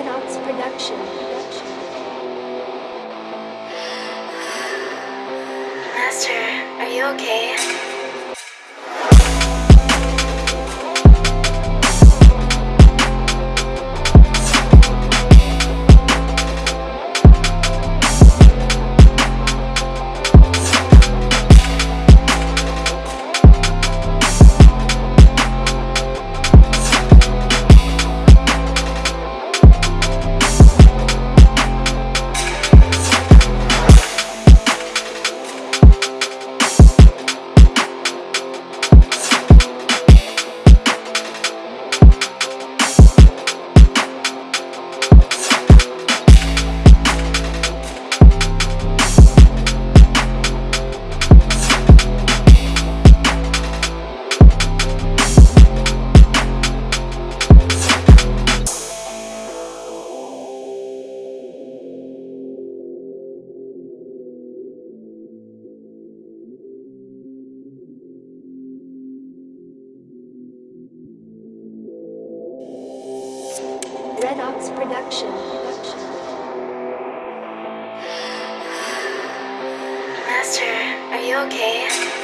Red Ox Production. Master, are you okay? Red Ox Production. Master, are you okay?